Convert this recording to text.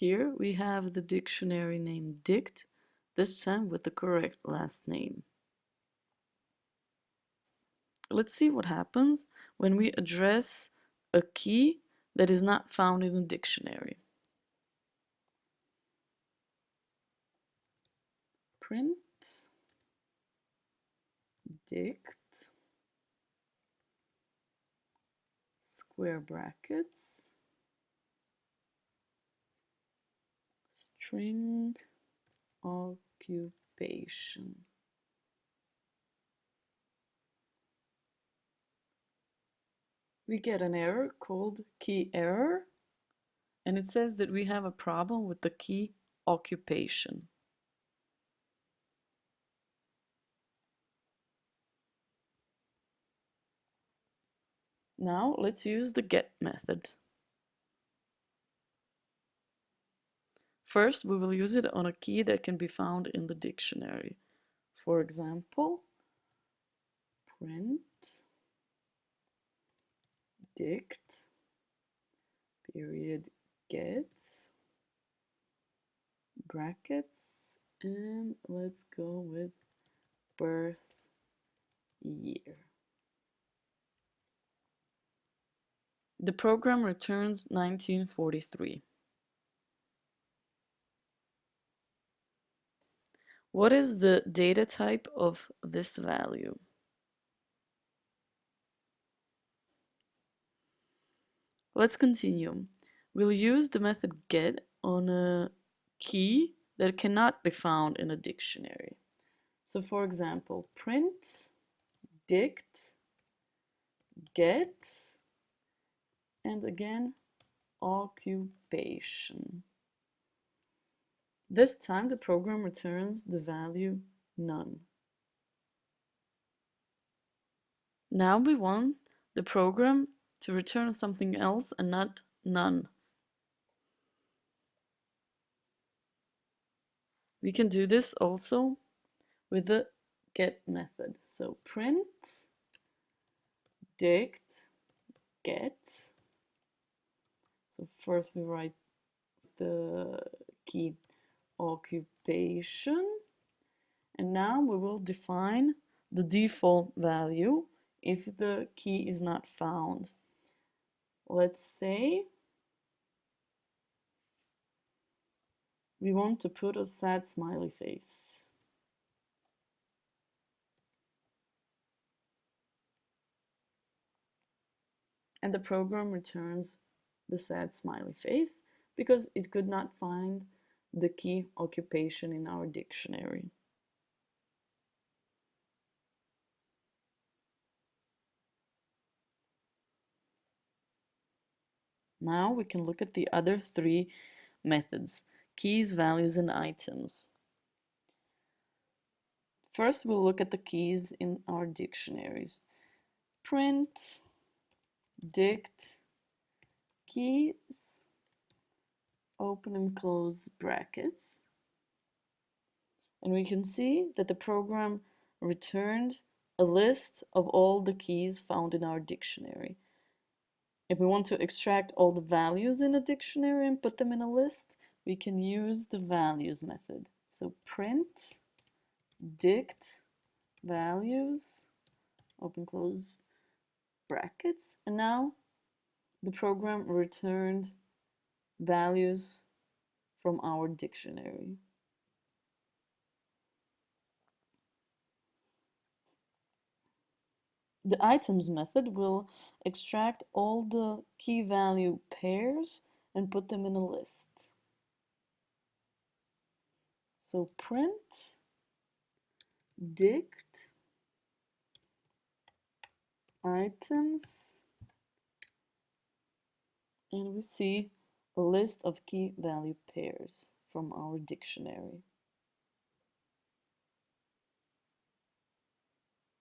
Here we have the dictionary name dict, this time with the correct last name. Let's see what happens when we address a key that is not found in the dictionary. Print dict square brackets string occupation. We get an error called key error and it says that we have a problem with the key occupation. Now let's use the get method. First, we will use it on a key that can be found in the dictionary. For example, print dict period get brackets and let's go with birth year. The program returns 1943. What is the data type of this value? Let's continue. We'll use the method get on a key that cannot be found in a dictionary. So for example, print dict get and again occupation. This time the program returns the value none. Now we want the program to return something else and not none. We can do this also with the get method. So print dict get. So first we write the key occupation. And now we will define the default value if the key is not found. Let's say we want to put a sad smiley face. And the program returns the sad smiley face because it could not find the key occupation in our dictionary. Now we can look at the other three methods, keys, values, and items. First, we'll look at the keys in our dictionaries. Print, dict, keys, open and close brackets. And we can see that the program returned a list of all the keys found in our dictionary. If we want to extract all the values in a dictionary and put them in a list, we can use the values method. So print dict values, open close brackets, and now the program returned values from our dictionary. The items method will extract all the key value pairs and put them in a list. So print dict items and we see a list of key value pairs from our dictionary.